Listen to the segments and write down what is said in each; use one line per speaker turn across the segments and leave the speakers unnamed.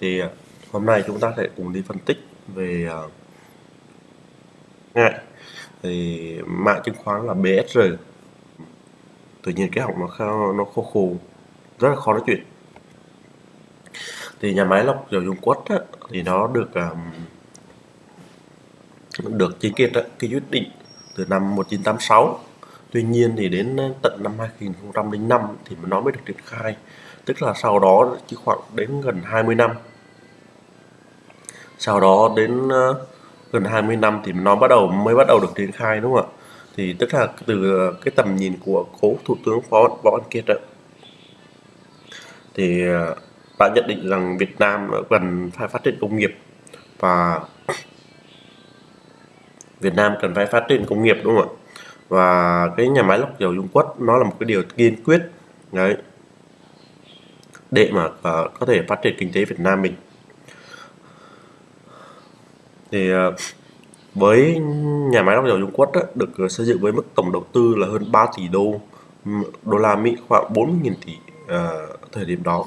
thì à, hôm nay chúng ta sẽ cùng đi phân tích về à, ngại. Thì mã chứng khoán là BSR tự nhiên cái họng nó khá, nó khô khô rất là khó nói chuyện. Thì nhà máy lọc dầu dung quất á, thì nó được um, được chính kiệt cái quyết định từ năm 1986 tuy nhiên thì đến tận năm 2005 thì nó mới được triển khai tức là sau đó chỉ khoảng đến gần 20 năm. Sau đó đến uh, gần 20 năm thì nó bắt đầu mới bắt đầu được triển khai đúng không ạ? Thì tức là từ ờ, cái tầm nhìn của cố thủ tướng phó võ văn kiệt đó, thì ờ, đã nhận định rằng Việt Nam cần phải phát triển công nghiệp và Việt Nam cần phải phát triển công nghiệp đúng không ạ? Và cái nhà máy lọc dầu Dung Quất nó là một cái điều kiên quyết đấy để mà uh, có thể phát triển kinh tế Việt Nam mình. Thì uh, với nhà máy lọc dầu Dung Quất á, được ờ, xây dựng với mức tổng đầu tư là hơn 3 tỷ đô đô la Mỹ khoảng 40.000 tỷ uh, thời điểm đó.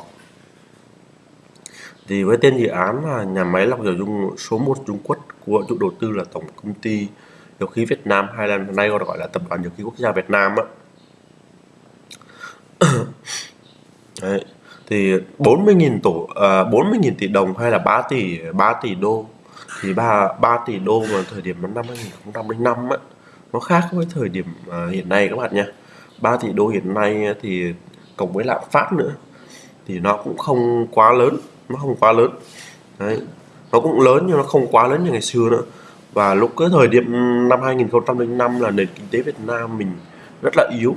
Thì với tên dự án là nhà máy lọc dầu dung số 1 Trung Quốc của chủ đầu tư là tổng công ty dầu khí Việt Nam hay là nay gọi là tập đoàn dầu khí quốc gia Việt Nam á. Đấy thì 40.000 tổ uh, à, 40.000 tỷ đồng hay là 3 tỷ 3 tỷ đô? Thì 3 3 tỷ đô vào thời điểm năm 2005 á nó khác với thời điểm uh, hiện nay các bạn nha 3 tỷ đô hiện nay thì cộng với lạm phát nữa thì nó cũng không quá lớn nó không quá lớn. Đấy nó cũng lớn nhưng nó không quá lớn như ngày xưa nữa. Và lúc cái thời điểm năm 2005 là nền kinh tế Việt Nam mình rất là yếu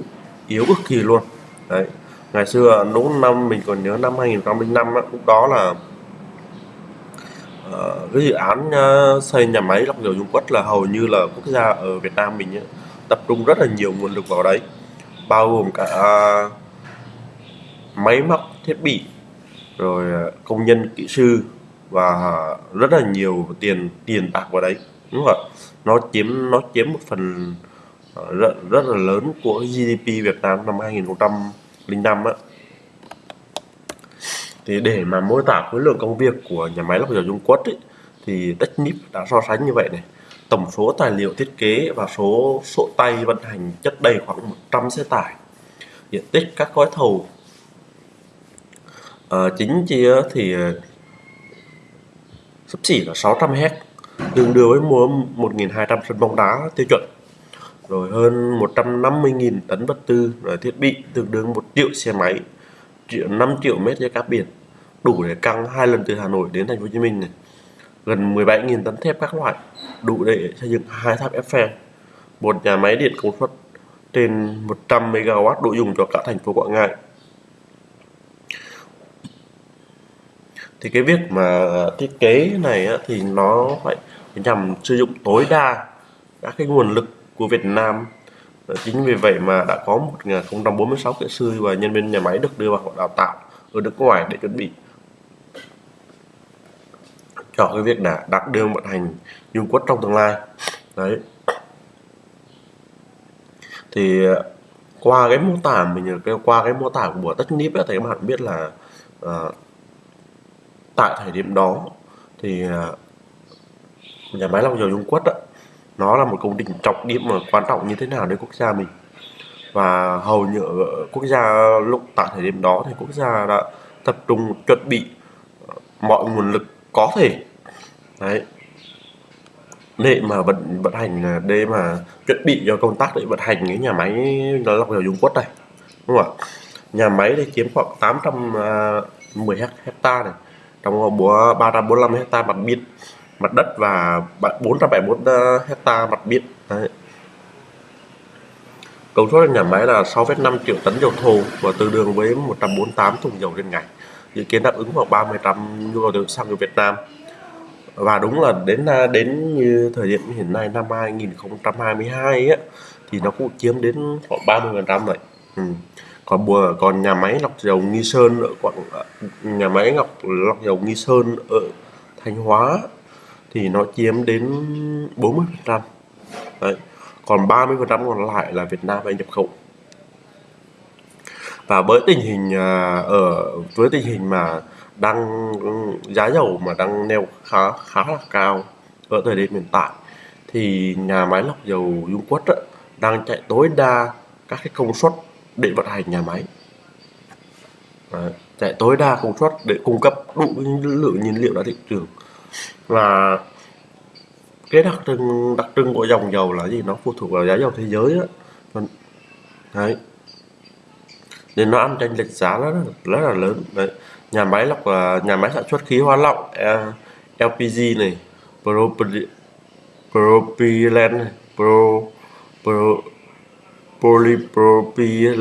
yếu cực kỳ luôn. Đấy ngày xưa lúc năm mình còn nhớ năm 2005 á, lúc đó là uh, cái dự án uh, xây nhà máy lọc dầu Dung Quất là hầu như là quốc gia ở Việt Nam mình ấy, tập trung rất là nhiều nguồn lực vào đấy bao gồm cả uh, máy móc thiết bị rồi ờ, công nhân kỹ sư và rất là nhiều tiền tiền bạc vào đấy. Đúng không ạ nó chiếm nó chiếm một phần rất, rất là lớn của GDP Việt Nam năm 2005 á. Thì để mà mô tả khối lượng công việc của nhà máy lọc dầu Dung Quất ấy, thì Technip đã so sánh như vậy này. Tổng số tài liệu thiết kế và số sổ tay vận hành chất đầy khoảng 100 xe tải diện tích các gói thầu. À, chính chia thì ờ, sắp xỉ là 600 hecta tương đương với mua 1.200 sân bóng đá tiêu chuẩn rồi hơn 150.000 tấn vật tư, rồi thiết bị, tương đương 1 triệu xe máy, triệu 5 triệu mét dây cáp biển, đủ để căng hai lần từ Hà Nội đến thành phố Hồ Chí Minh này. Gần 17.000 tấn thép các loại, đủ để xây dựng hai tháp Eiffel một nhà máy điện công suất trên 100 MW đủ dùng cho cả thành phố Quảng Ngãi. Thì cái việc mà thiết kế này thì nó phải nhằm sử dụng tối đa các cái nguồn lực của Việt Nam. Ờ, chính vì vậy mà đã có 1046 kỹ sư và nhân viên nhà máy được đưa vào đào tạo ở nước ngoài để chuẩn bị. Cho cái việc đã đặt đưa vận hành dung quất trong tương lai. Đấy. Thì ờ, qua cái mô tả mình qua cái mô tả của tất nip thì các bạn biết là à, tại thời điểm đó thì à, nhà máy lọc dầu Dung Quất đó, nó là một công trình trọng điểm mà quan trọng như thế nào đến quốc gia mình. Và hầu như ở quốc gia lúc tại thời điểm đó thì quốc gia đã tập trung, chuẩn bị ờ, mọi nguồn lực có thể. Đấy. Để mà vận vận hành à, để mà chuẩn bị cho công tác để vận hành cái nhà máy lọc dầu Dung Quất này. Đúng không ạ? Nhà máy thì chiếm khoảng 810 à, hecta này, trong 345 hecta mặt biển mặt đất và 471 ờ, hecta mặt biển. Đấy. công suất nhà máy là 6,5 triệu tấn dầu thô và tương đương với 148 thùng dầu trên ngày. Dự kiến đáp ứng khoảng 30 trăm nhu cầu tiêu xăng của Việt Nam. Và đúng là đến ờ, đến như thời điểm hiện nay năm 2022 ấy, thì nó cũng chiếm đến khoảng 30 phần trăm rồi. Ừ. Còn bùa còn nhà máy lọc dầu nghi sơn ở quảng ờ, nhà máy lọc lọc dầu nghi sơn ở thanh hóa thì nó chiếm đến 40 phần trăm. Còn 30 phần trăm còn lại là Việt Nam đang nhập khẩu. Và với tình hình à, ở với tình hình mà đang giá dầu mà đang neo khá khá là cao ở thời điểm hiện tại thì nhà máy lọc dầu Dung Quất á, đang chạy tối đa các cái công suất để vận hành nhà máy. Đấy, chạy tối đa công suất để cung cấp đủ lượng nhiên liệu ra thị trường và cái đặc trưng đặc trưng của dòng dầu là gì? Nó phụ thuộc vào giá dầu thế giới á vâng. đấy. Nên nó ăn tranh lệch giá rất là, rất là lớn. Đấy. Nhà máy lọc là nhà máy sản xuất khí hóa lỏng à, LPG này propylene này pro, pro polypropylene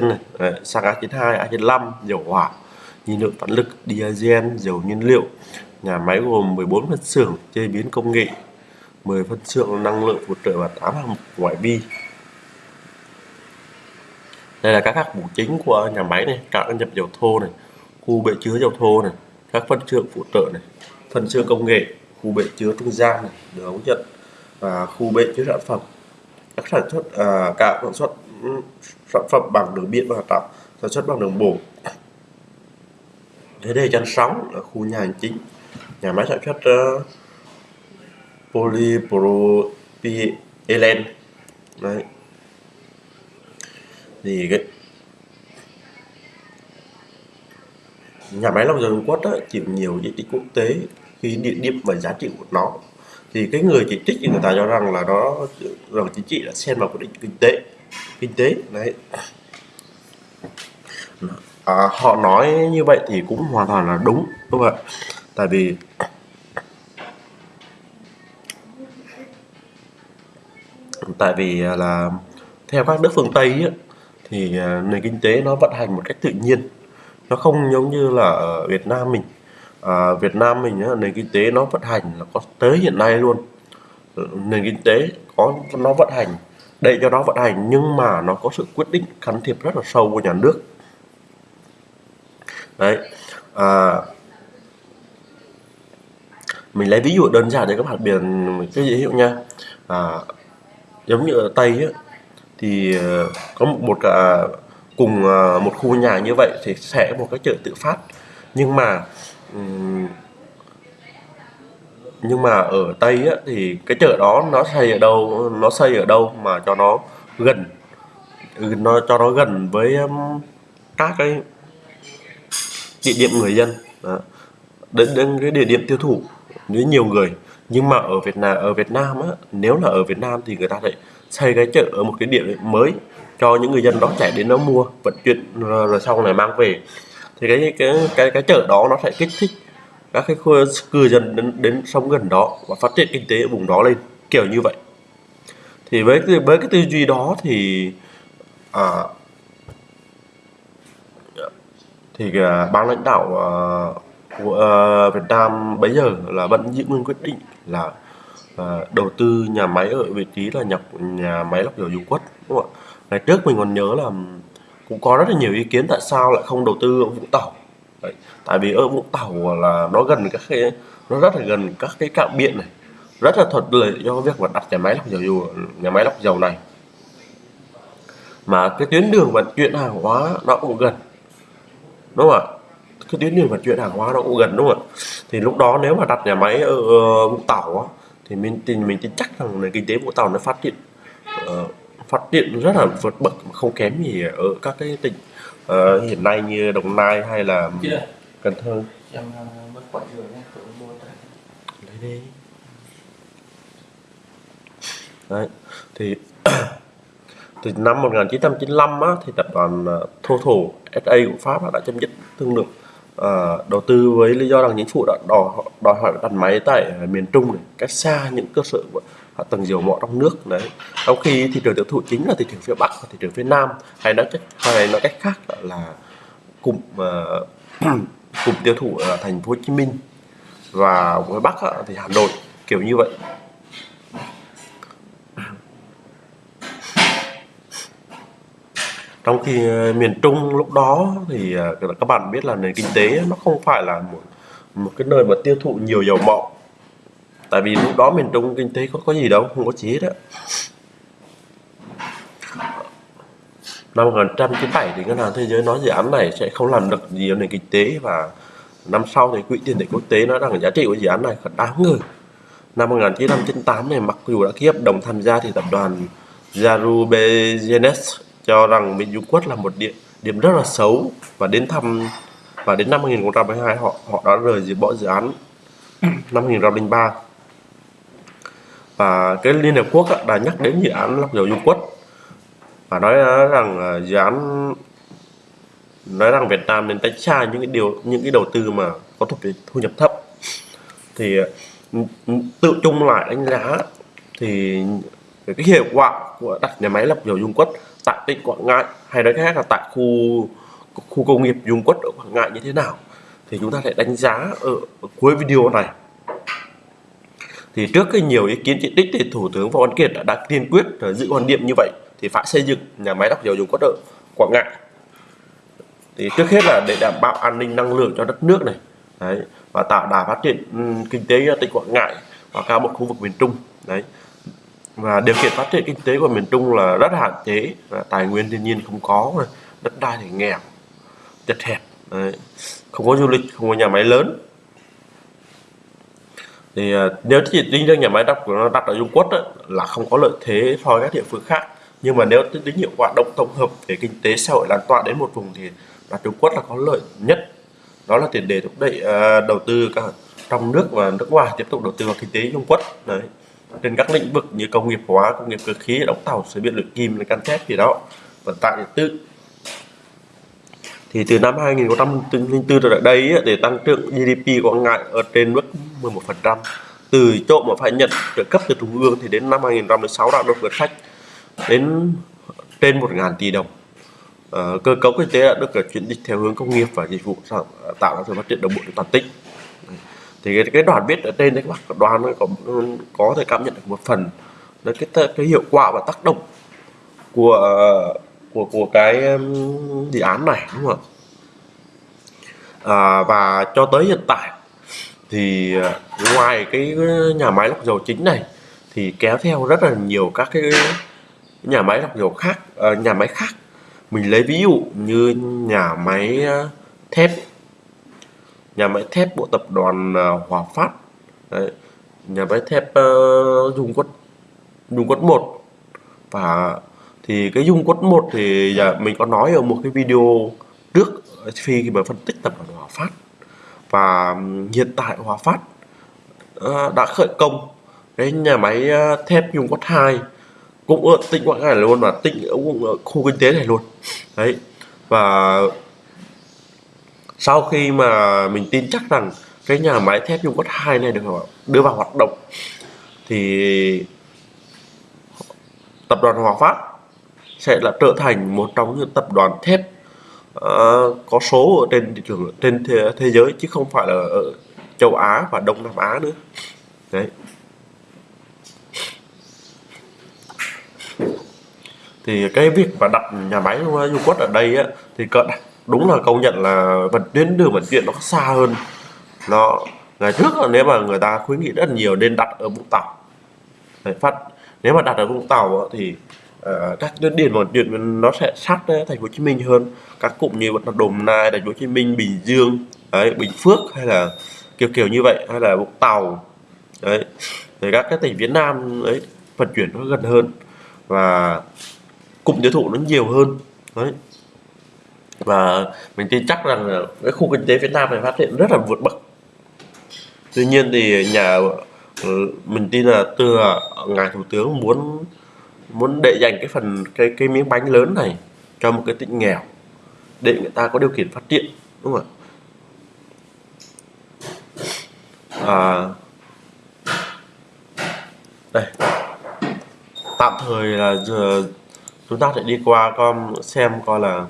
này. Đấy, xăng A92 A95 dầu hỏa nhiên liệu phản lực diesel dầu nhiên liệu nhà máy gồm 14 phân xưởng chế biến công nghệ 10 phân xưởng năng lượng phụ trợ và 8 hạng mục ngoại vi. Đây là các hạng mục chính của nhà máy này cảng nhập dầu thô này khu bể chứa dầu thô này các phân xưởng phụ trợ này phân xưởng công nghệ khu bể chứa trung gian này đường ống dẫn và khu bể chứa sản phẩm. Các sản xuất à, cả sản xuất ừ, sản phẩm bằng đường biển và tàu sản xuất bằng đường bộ thế đây chăn sóng là khu nhà hành chính nhà máy sản xuất uh, polypropylene. Đấy. Thì cái nhà máy lọc dầu Dung Quất chịu nhiều chỉ trích quốc tế khi địa điểm và giá trị của nó. Thì cái người chỉ trích thì người ta cho rằng là đó rằng chính trị đã xen vào quyết định kinh tế kinh tế. Đấy. À, họ nói như vậy thì cũng hoàn toàn là đúng đúng không ạ? Tại vì tại vì à, là theo các nước phương Tây ấy, thì à, nền kinh tế nó vận hành một cách tự nhiên. Nó không giống như là ở Việt Nam mình. À, Việt Nam mình ấy, nền kinh tế nó vận hành là có tới hiện nay luôn. Nền kinh tế có nó vận hành để cho nó vận hành nhưng mà nó có sự quyết định can thiệp rất là sâu của nhà nước. Đấy à, mình lấy ví dụ đơn giản để các bạn biển cái dễ hiểu nha. À, giống như ở tây ấy, thì ờ, có một, một cả cùng ờ, một khu nhà như vậy thì sẽ một cái chợ tự phát. Nhưng mà nhưng mà ở tây á, thì cái chợ đó nó xây ở đâu nó xây ở đâu mà cho nó gần ừ, nó cho nó gần với các cái địa điểm người dân. Đó. đến đến cái địa điểm tiêu thụ với nhiều người nhưng mà ở Việt Nam ở Việt Nam á nếu là ở Việt Nam thì người ta lại xây cái chợ ở một cái điểm mới cho những người dân đó chạy đến nó mua vận chuyển rồi, rồi sau này mang về. Thì cái cái cái cái chợ đó nó sẽ kích thích các cái khu cư dân đến đến sống gần đó và phát triển kinh tế ở vùng đó lên kiểu như vậy. Thì với với cái tư duy đó thì à, thì à, ban lãnh đạo à, của ờ, Việt Nam bây giờ là vẫn giữ nguyên quyết định là à, đầu tư nhà máy ở vị trí là nhập nhà máy lọc dầu Dung Quất đúng không ạ? Ngày trước mình còn nhớ là cũng có rất là nhiều ý kiến tại sao lại không đầu tư ở Vũng Tàu. Đấy, tại vì ở Vũng Tàu là nó gần các cái nó rất là gần các cái cạm biển này, rất là thuận lợi cho việc mà đặt nhà máy lọc dầu nhà máy lọc dầu này. Mà cái tuyến đường vận chuyển hàng hóa nó cũng gần. Đúng không ạ? Cái tuyến đường vận chuyển hàng hóa nó cũng gần đúng không ạ? Thì lúc đó nếu mà đặt nhà máy ở Vũng Tàu á, thì mình thì mình tin chắc rằng nền kinh tế Vũng Tàu nó phát triển uh, phát triển rất là vượt bậc không kém gì ở các cái tỉnh uh, hiện nay như Đồng Nai hay là Cần Thơ. Em mất quả dừa nhé, Lấy đi. Đấy, thì từ năm 1995 á, thì tập đoàn Total SA của Pháp đã chấm dứt thương lượng uh, đầu tư với lý do rằng chính phủ đã đòi, đòi hỏi đặt máy tại ờ, miền Trung này, cách xa những cơ sở hạ tầng dầu mỏ trong nước đấy. Trong khi thị trường tiêu thụ chính là thị trường phía bắc và thị trường phía nam hay nói cách hay nói cách khác là cụm uh, cụm tiêu thụ ở thành phố Hồ Chí Minh và phía bắc thì Hà Nội kiểu như vậy. Trong khi ờ, miền Trung lúc đó thì ờ, các bạn biết là nền kinh tế nó không phải là một một cái nơi mà tiêu thụ nhiều dầu mỏ. Tại vì lúc đó miền Trung kinh tế có có gì đâu, không có gì hết á. Năm 1997 thì ngân hàng thế giới nói dự án này sẽ không làm được gì ở nền kinh tế và năm sau thì quỹ tiền tệ quốc tế nói rằng giá trị của dự án này thật đáng ngờ. Năm 1998 này mặc dù đã ký hợp đồng tham gia thì tập đoàn Yarubegenes cho rằng bên Dung Quốc là một địa điểm rất là xấu. Và đến thăm và đến năm 2022 họ họ đã rời dự bỏ dự án. Năm 2003 và cái Liên Hợp Quốc đã nhắc đến dự án lọc dầu Dung Quất và nói rằng dự án nói rằng Việt Nam nên tránh xa những cái điều những cái đầu tư mà có thu, thu nhập thấp. Thì tự chung lại đánh giá thì cái hiệu quả của đặt nhà máy lọc dầu Dung Quất tại tỉnh Quảng Ngãi hay nói khác là tại khu khu công nghiệp Dung Quất ở Quảng Ngãi như thế nào thì chúng ta sẽ đánh giá ở, ở cuối video này. Thì trước cái nhiều ý kiến chỉ trích thì thủ tướng võ văn kiệt đã, đã kiên quyết giữ quan điểm như vậy thì phải xây dựng nhà máy lọc dầu Dung Quất ở Quảng Ngãi. Thì trước hết là để đảm bảo an ninh năng lượng cho đất nước này đấy và tạo đà phát triển ừ, kinh tế tỉnh Quảng Ngãi và cả một khu vực miền Trung đấy và điều kiện phát triển kinh tế của miền Trung là rất hạn chế và tài nguyên thiên nhiên không có đất đai thì nghèo chật hẹp đấy. không có du lịch không có nhà máy lớn. Thì à, nếu chỉ tính riêng nhà máy đắp của nó đặt ở Trung Quốc đó, là không có lợi thế so với các địa phương khác. Nhưng mà nếu tính hiệu quả động tổng hợp về kinh tế xã hội lan tỏa đến một vùng thì là Trung Quốc là có lợi nhất. Đó là tiền đề thúc đẩy uh, đầu tư cả trong nước và nước ngoài tiếp tục đầu tư vào kinh tế Trung Quốc đấy trên các lĩnh vực như công nghiệp hóa, công nghiệp cơ khí, đóng tàu xây điện luyện kim can thép gì đó, vận tải điện tử. Thì từ năm 2004 trở lại đây để tăng trưởng GDP của ngại ở trên mức 11% từ chỗ mà phải nhận trợ cấp từ trung ương thì đến năm 2016 đã được vượt sách đến trên 1.000 tỷ đồng. Ờ, cơ cấu kinh tế đã được chuyển dịch theo hướng công nghiệp và dịch vụ, tạo ra sự phát triển đồng bộ toàn tỉnh thì cái, cái đoạn viết ở trên đấy các bạn đoàn có có thể cảm nhận được một phần là cái cái hiệu quả và tác động của của của cái um, dự án này đúng không à, và cho tới hiện tại thì à, ngoài cái nhà máy lọc dầu chính này thì kéo theo rất là nhiều các cái nhà máy lọc dầu khác à, nhà máy khác. Mình lấy ví dụ như nhà máy à, thép nhà máy thép bộ tập đoàn à, Hòa Phát. Đấy. nhà máy thép uh, Dung Quất Dung Quất 1 và thì cái Dung Quất 1 thì giờ mình có nói ở một cái video trước khi mà phân tích tập đoàn Hòa Phát. Và hiện tại Hòa Phát uh, đã khởi công cái nhà máy ờ, thép Dung Quất 2 cũng ở tỉnh Quảng Ngãi luôn và tỉnh ở khu kinh tế này luôn. Đấy và sau khi mà mình tin chắc rằng cái nhà máy thép Dung Quất 2 này được đưa vào hoạt động thì tập đoàn Hòa Phát sẽ là trở thành một trong những tập đoàn thép uh, có số ở trên thị trường trên thế, thế giới chứ không phải là ở châu Á và Đông Nam Á nữa. Đấy. Thì cái việc mà đặt nhà máy dung quất ở đây á thì cận đúng là công nhận là vận tuyến đường vận chuyển nó xa hơn. Nó ngày trước là nếu mà người ta khuyến nghị rất nhiều nên đặt ở vũng tàu. Đấy, phát nếu mà đặt ở vũng tàu thì uh, các tuyến điện vận chuyển nó sẽ sát thành phố hồ chí minh hơn. Các cụm như là đồng nai thành phố hồ chí minh bình dương đấy, bình phước hay là kiểu kiểu như vậy hay là vũng tàu. Đấy thì các cái tỉnh phía nam ấy vận chuyển nó gần hơn và cụm tiêu thụ nó nhiều hơn. Đấy và mình tin chắc rằng cái khu kinh tế Việt Nam này phát triển rất là vượt bậc. Tuy nhiên thì nhà ừ, mình tin là từ à, ngài thủ tướng muốn muốn để dành cái phần cái cái miếng bánh lớn này cho một cái tỉnh nghèo để người ta có điều kiện phát triển đúng không ạ? À, đây. Tạm thời là giờ chúng ta sẽ đi qua con xem coi là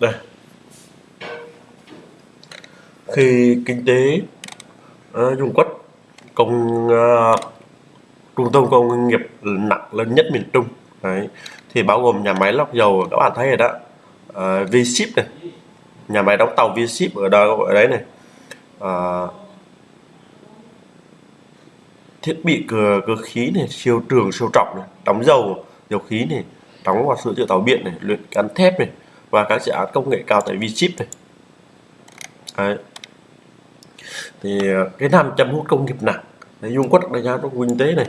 đây khi kinh tế ờ, uh, Dung Quất công uh, trung tâm công nghiệp nặng lớn nhất miền Trung. Đấy thì bao gồm nhà máy lọc dầu các bạn thấy rồi đó. Uh, V-Ship này nhà máy đóng tàu V-Ship ở đó ở đấy này. Uh, thiết bị cửa cơ khí này siêu trường siêu trọng này đóng dầu dầu khí này đóng và sửa chữa tàu biển này luyện cán thép này và các dự án công nghệ cao tại V-Ship này. Đấy thì ờ, cái nam chăm hút công nghiệp nặng Đấy, Dung Quất đại gia trong kinh tế này.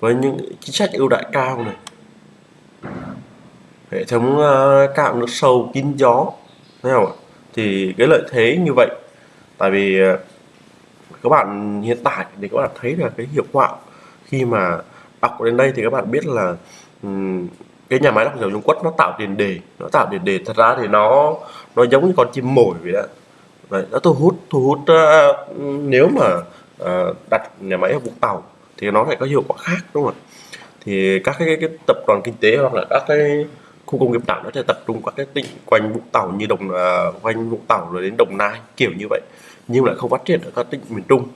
Với những chính sách ưu đãi cao này. Hệ thống ờ, uh, cạo nước sâu kín gió thấy không ạ? Thì cái lợi thế như vậy tại vì uh, các bạn hiện tại thì các bạn thấy là cái hiệu quả khi mà đọc đến đây thì các bạn biết là um, cái nhà máy lọc dầu Dung Quất nó tạo tiền đề nó tạo tiền đề thật ra thì nó nó giống như con chim mồi vậy đó Đấy, nó thu hút thu hút uh, nếu mà uh, đặt nhà máy ở Vũng Tàu thì nó lại có hiệu quả khác đúng không ạ? Thì các cái, cái tập đoàn kinh tế hoặc là các cái khu công nghiệp nào nó sẽ tập trung các cái tỉnh quanh Vũng Tàu như đồng uh, quanh Vũng Tàu rồi đến Đồng Nai kiểu như vậy. Nhưng lại không phát triển ở các tỉnh miền Trung.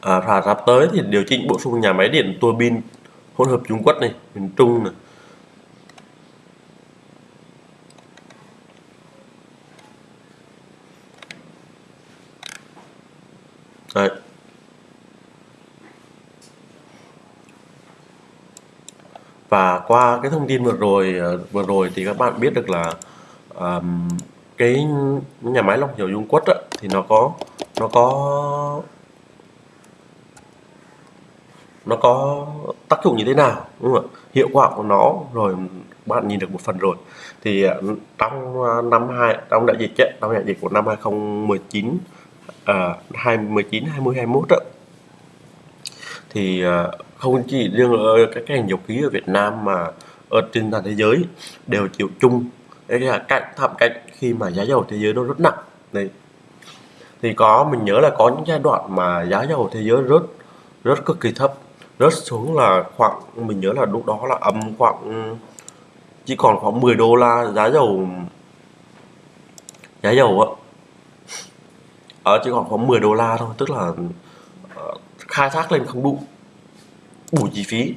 À, và sắp tới thì điều chỉnh bổ sung nhà máy điện tua bin hỗn hợp Trung Quốc này miền Trung này Đấy. Và qua cái thông tin vừa rồi à, vừa rồi thì các bạn biết được là um, cái nhà máy lọc dầu Dung Quất á, thì nó có nó có nó có tác dụng như thế nào đúng không ạ? Hiệu quả của nó rồi bạn nhìn được một phần rồi. Thì à, trong à, năm hai trong đại dịch ấy, trong đại dịch của năm 2019 à, 2019 20 21 đó, thì à, không chỉ riêng ở các ngành dầu khí ở Việt Nam mà ở trên toàn thế giới đều chịu chung đấy là cạnh thảm cạnh khi mà giá dầu thế giới nó rất nặng. Đấy. Thì có mình nhớ là có những giai đoạn mà giá dầu thế giới rất rất cực kỳ thấp rớt xuống là khoảng, mình nhớ là lúc đó là âm khoảng, chỉ còn khoảng 10 đô la giá dầu giá dầu á ở ờ, chỉ còn khoảng 10 đô la thôi, tức là ờ, khai thác lên không đủ đủ chi phí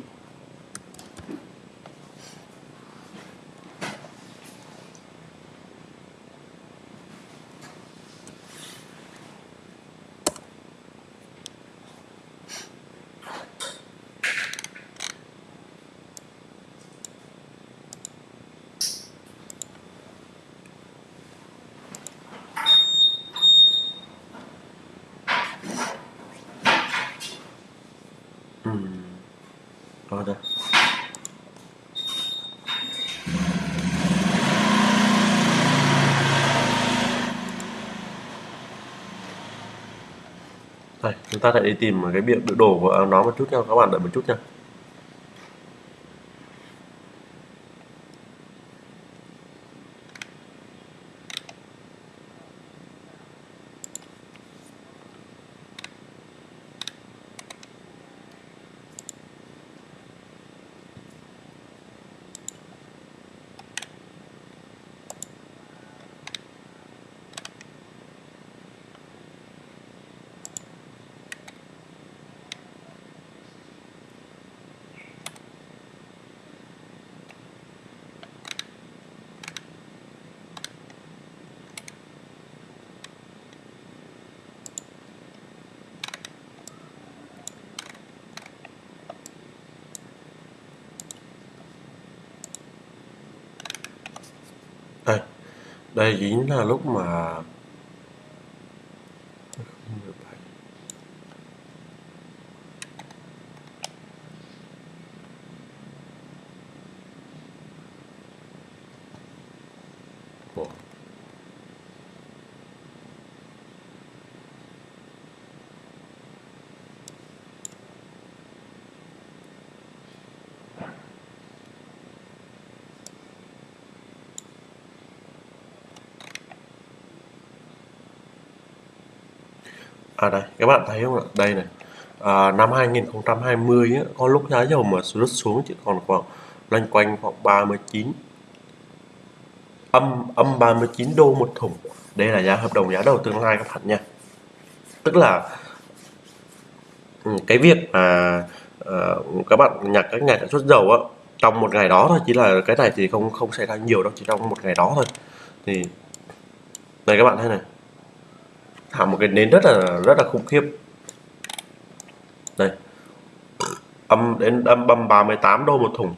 rồi đây đây chúng ta hãy đi tìm cái biểu biểu đồ của nó một chút nha. Các bạn đợi một chút nha đây đây chính là lúc mà à đây các bạn thấy không ạ? Đây này. À, năm 2020 á, có lúc giá dầu mà rớt xuống chỉ còn khoảng loanh quanh khoảng 39 âm âm 39 đô một thùng. Đây là giá hợp đồng giá đầu tương lai các bạn nha. Tức là ừ, cái việc mà uh, các bạn nhặt các nhà sản xuất dầu á trong một ngày đó thôi chỉ là cái này thì không không xảy ra nhiều đâu chỉ trong một ngày đó thôi. Thì này các bạn thấy này thả một cái nến rất là rất là khủng khiếp. Đây. Âm đến âm bầm 38 đô một thùng.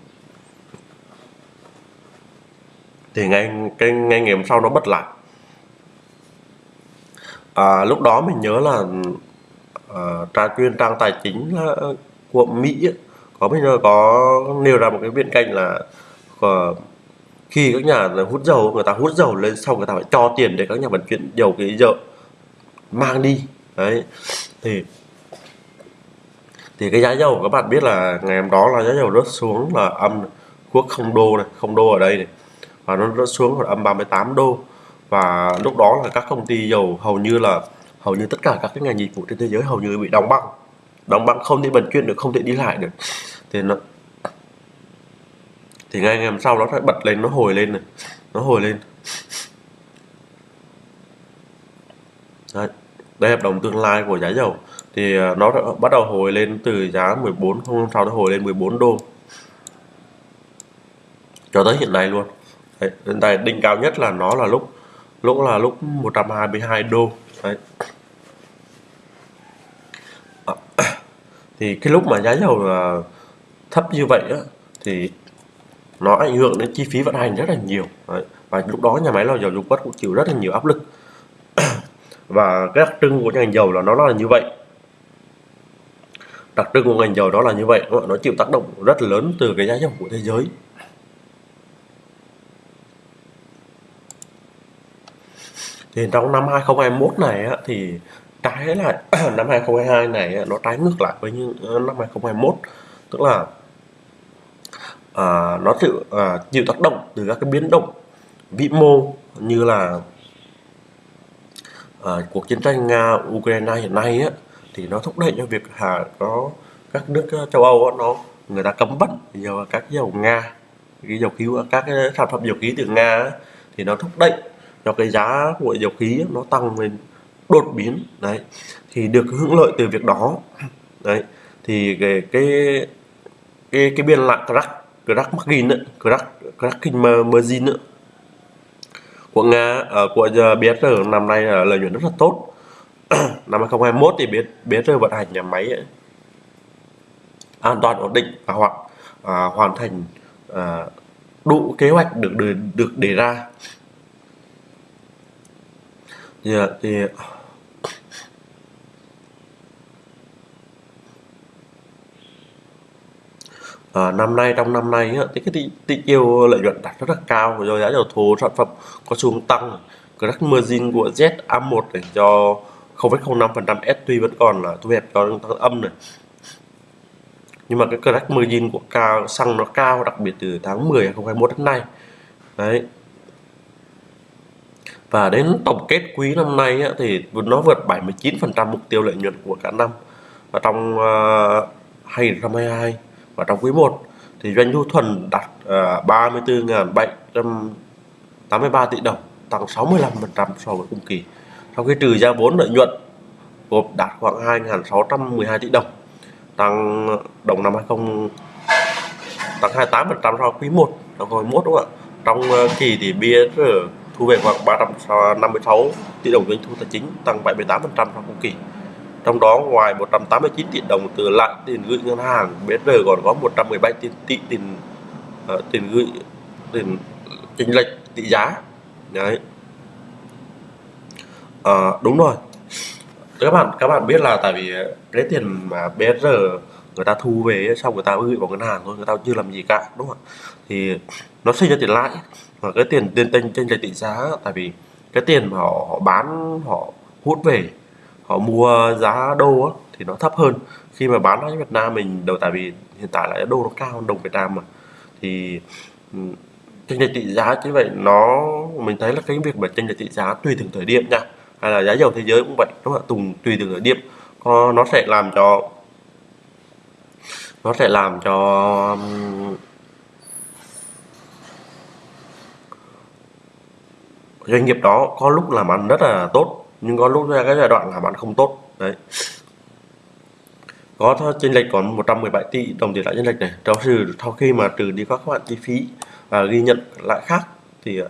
Thì ngay cái ngay ngày hôm sau nó bật lại. À, lúc đó mình nhớ là à, tra chuyên trang tài chính của Mỹ có bây giờ có nêu ra một cái biện cạnh là ờ, khi các nhà hút dầu người ta hút dầu lên xong người ta phải cho tiền để các nhà vận chuyển dầu cái dầu mang đi. Đấy. Thì thì cái giá dầu các bạn biết là ngày hôm đó là giá dầu rớt xuống là âm quốc không đô này, không đô ở đây này. Và nó rớt xuống là âm 38 đô. Và lúc đó là các công ty dầu hầu như là, hầu như tất cả các cái ngành dịch vụ trên thế giới hầu như bị đóng băng. Đóng băng không thể vận chuyển được, không thể đi lại được. Thì nó, thì ngay ngày hôm sau nó lại bật lên, nó hồi lên này. Nó hồi lên. Đấy đây hợp đồng tương lai của giá dầu. Thì à, nó đã bắt đầu hồi lên từ giá 14 không sau đó hồi lên 14 đô. Cho tới hiện nay luôn. Đấy, hiện tại đỉnh cao nhất là nó là lúc lúc là lúc 122 đô. Đấy. À, thì cái lúc mà giá dầu à, thấp như vậy á, thì nó ảnh hưởng đến chi phí vận hành rất là nhiều. Đấy. và lúc đó nhà máy lò dầu dung quất cũng chịu rất là nhiều áp lực và cái đặc trưng của ngành dầu là nó là như vậy. Đặc trưng của ngành dầu đó là như vậy. Nó chịu tác động rất lớn từ cái giá dầu của thế giới. Thì trong năm 2021 này á, thì trái lại năm 2022 này nó trái ngược lại với những ờ, năm 2021 tức là à, nó chịu à, chịu tác động từ các cái biến động vĩ mô như là à, cuộc chiến tranh nga ukraine hiện nay á, thì nó thúc đẩy cho việc hà có các nước ờ, châu âu á, nó người ta cấm vận dầu các dầu nga cái dầu khí các cái sản phẩm dầu khí từ nga á, thì nó thúc đẩy cho cái giá của dầu khí nó tăng lên đột biến. Đấy thì được hưởng lợi từ việc đó. Đấy thì cái cái cái, cái biên lại crack crack margin crack crack margin nữa của nga ở ờ, của ờ, BSR năm nay là lợi nhuận rất là tốt. Năm 2021 thì BSR vận hành nhà máy ấy, an toàn ổn định và hoặc à, hoàn thành à, đủ kế hoạch được được, được đề ra. Dạ, thì, thì à, năm nay trong năm nay thì cái tỷ, tiêu lợi nhuận đạt rất là cao. Rồi giá dầu thô sản phẩm có xu hướng tăng crack margin của ZA1 này do 0,05% S tuy vẫn còn là thu hẹp cho tăng âm này. Nhưng mà cái crack margin của cao xăng nó cao đặc biệt từ tháng 10 2021 đến nay. Đấy. Và đến tổng kết quý năm nay á, thì nó vượt 79% mục tiêu lợi nhuận của cả năm. Và trong ờ, uh, 2022 và trong quý 1 thì doanh thu thuần đạt ờ, uh, 34.783 tỷ đồng tăng 65% so với cùng kỳ. Sau khi trừ ra vốn lợi nhuận gộp đạt khoảng 2.612 tỷ đồng tăng đồng năm 20 tăng 28% so với quý 1 năm 2021 đúng không ạ? Trong uh, kỳ thì BSR thu về khoảng 356 tỷ đồng doanh thu tài chính tăng 78% so với cùng kỳ trong đó ngoài 189 tỷ đồng từ lãi tiền gửi ngân hàng BSR còn có 117 tỷ, tỷ tiền uh, tiền gửi tiền chênh lệch tỷ giá. Đấy. À, đúng rồi. Các bạn các bạn biết là tại vì cái tiền mà BSR người ta thu về xong người ta gửi vào ngân hàng thôi người ta chưa làm gì cả đúng không ạ? Thì nó sinh ra tiền lãi và cái tiền tiền tranh tranh lệch tỷ giá tại vì cái tiền mà họ, họ bán họ hút về họ mua giá đô á, thì nó thấp hơn. Khi mà bán ở Việt Nam mình đầu tại vì hiện tại là đô nó cao hơn đồng Việt Nam mà. Thì tranh lệch tỷ giá như vậy nó mình thấy là cái việc mà tranh lệch tỷ giá tùy từng thời điểm nha. Hay là giá dầu thế giới cũng vậy đúng không ạ? Tùng tùy từng thời điểm. Nó sẽ làm cho nó sẽ làm cho doanh nghiệp đó có lúc làm ăn rất là tốt nhưng có lúc ra cái giai đoạn làm ăn không tốt. Đấy. Có chênh lệch còn 117 tỷ đồng tiền lãi chênh lệch này. Trong trừ sau khi mà trừ đi các khoản chi phí và ghi nhận lại khác thì ờ,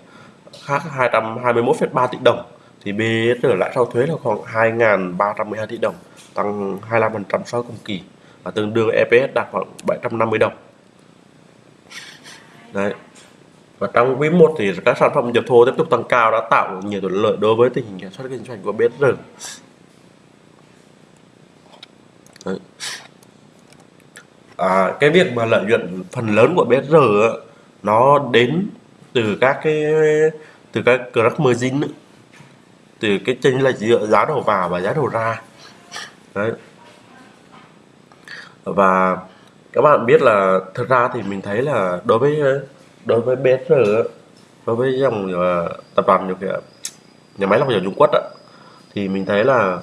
khác 221,3 tỷ đồng thì BSR lãi sau thuế là khoảng 2.312 tỷ đồng tăng 25% so với cùng kỳ và tương đương EPS đạt khoảng 750 đồng. Đấy và trong quý 1 thì các sản phẩm nhập thô tiếp tục tăng cao đã tạo nhiều thuận lợi đối với tình hình sản xuất kinh doanh của BSR đấy. À, cái việc mà lợi nhuận phần lớn của BSR nó đến từ các cái từ các crack margin từ cái chênh lệch giữa giá đầu vào và giá đầu ra. Đấy. Và các bạn biết là thật ra thì mình thấy là đối với đối với BSR đối với dòng uh, tập đoàn nhiều kiểu nhà máy lọc dầu Trung Quốc đó, thì mình thấy là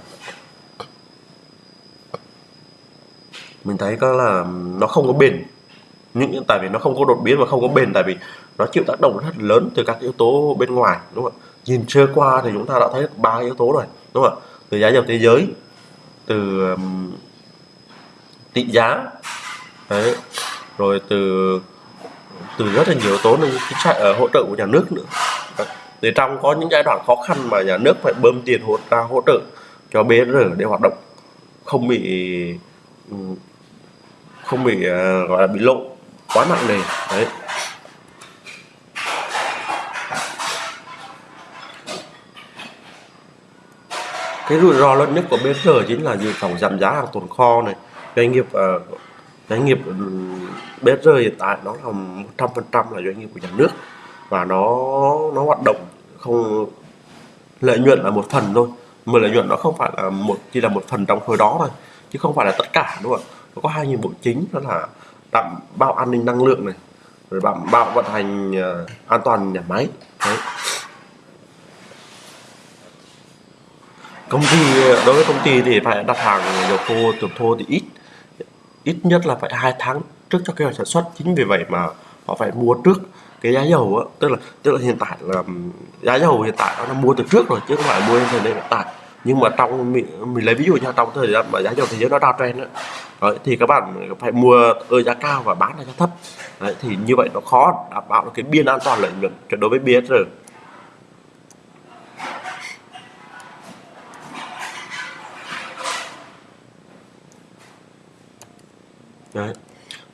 mình thấy có là nó không có bền. Những tại vì nó không có đột biến và không có bền tại vì nó chịu tác động rất lớn từ các yếu tố bên ngoài đúng không ạ? Nhìn sơ qua thì chúng ta đã thấy ba yếu tố rồi đúng không ạ? Từ giá dầu thế giới từ um, tỷ giá đấy rồi từ từ rất là nhiều yếu tố nên chính sách ở hỗ trợ của nhà nước nữa. Thì trong có những giai đoạn khó khăn mà nhà nước phải bơm tiền hỗ ra hỗ trợ cho BR để hoạt động không bị ừ, không bị uh, gọi là bị lộ quá nặng nề. Đấy. Cái rủi ro lớn nhất của BR chính là dự phòng giảm giá hàng tồn kho này. Doanh nghiệp uh, doanh nghiệp ừ, BSR hiện tại nó là 100% là doanh nghiệp của nhà nước và nó nó hoạt động không lợi nhuận là một phần thôi. Mà lợi nhuận nó không phải là một chỉ là một phần trong khối đó thôi chứ không phải là tất cả đúng không nó có hai nhiệm vụ chính đó là đảm bảo an ninh năng lượng này rồi đảm bảo vận hành uh, an toàn nhà máy. Đấy. công ty đối với công ty thì phải đặt hàng dầu thô dầu thô thì ít ít nhất là phải hai tháng trước cho kế hoạch sản xuất. Chính vì vậy mà họ phải mua trước cái giá dầu á. Tức là tức là hiện tại là giá dầu hiện tại nó mua từ trước rồi chứ không phải mua thời điểm hiện tại. Nhưng mà trong mình, mình lấy ví dụ nha trong thời gian mà giá dầu thế giới nó downtrend á Đấy, thì các bạn phải mua ở giá cao và bán ở giá thấp. Đấy, thì như vậy nó khó đảm bảo được cái biên an toàn lợi nhuận đối với BSR Đấy.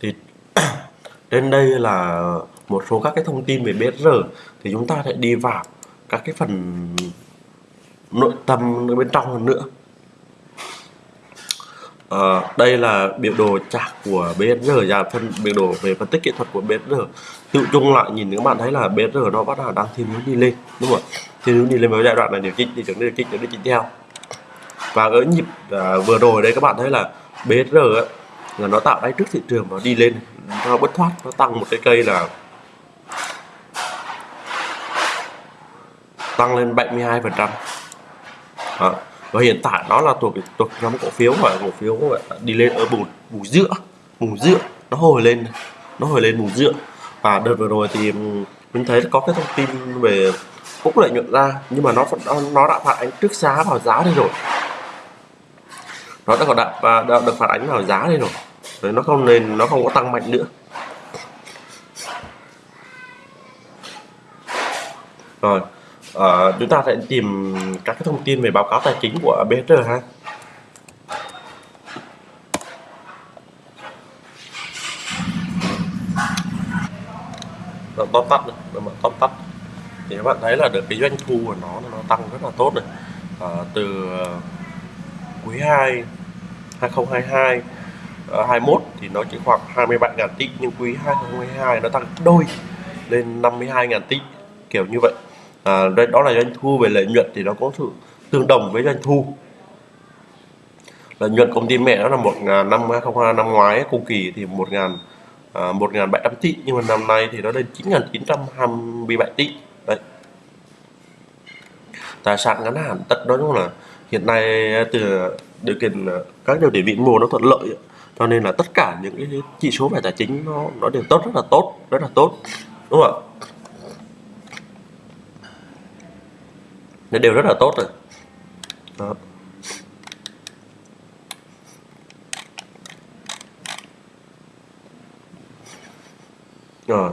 Thì trên đây là một số các cái thông tin về BSR thì chúng ta sẽ đi vào các cái phần nội tâm bên trong hơn nữa. À, đây là biểu đồ chart của BSR và dạ, phân biểu đồ về phân tích kỹ thuật của BSR tự chung lại nhìn các bạn thấy là BSR nó bắt đầu đang thiên hướng đi lên đúng không ạ? Thiên hướng đi lên với giai đoạn này điều chỉnh thì chuẩn điều chỉnh điều chỉnh theo. Và ở nhịp à, vừa rồi đây các bạn thấy là BSR ấy, là nó tạo đáy trước thị trường và đi lên. Nó bất thoát nó tăng một cái cây là tăng lên 72 phần trăm. Và hiện tại nó là thuộc thuộc nhóm cổ phiếu và cổ phiếu đi lên ờ, ở vùng vùng giữa vùng giữa. Nó hồi lên nó hồi lên vùng giữa. Và đợt vừa rồi thì mình thấy có cái thông tin về cũng lợi nhuận ra nhưng mà nó nó, nó đã phản ánh trước giá vào giá đây rồi. Nó đã có đã, đã được phản ánh vào giá đây rồi. Đấy, nó không nên nó không có tăng mạnh nữa. Rồi à, chúng ta sẽ tìm các cái thông tin về báo cáo tài chính của BHR ha. Tóm tắt này, tóm tắt. Thì các bạn thấy là được cái doanh thu của nó nó tăng rất là tốt này. À, từ quý 2 2022 Ờ, 21 thì nó chỉ khoảng 27.000 tỷ nhưng quý 2022 nó tăng đôi lên 52.000 tỷ kiểu như vậy. À, đây đó là doanh thu về lợi nhuận thì nó có sự tương đồng với doanh thu. Lợi nhuận công ty mẹ nó là một ngàn năm 2022 năm ngoái cùng kỳ thì một ngàn à, một ngàn bảy trăm tỷ nhưng mà năm nay thì nó lên chín ngàn chín trăm hai mươi bảy tỷ đấy. Tài sản ngắn hạn tất đó là hiện nay từ điều kiện à, các điều kiện vĩ mô nó thuận lợi cho nên là tất cả những cái chỉ số về tài chính nó nó đều tốt, rất là tốt, rất là tốt. Đúng không ạ? Nó đều rất là tốt rồi. Đó. rồi.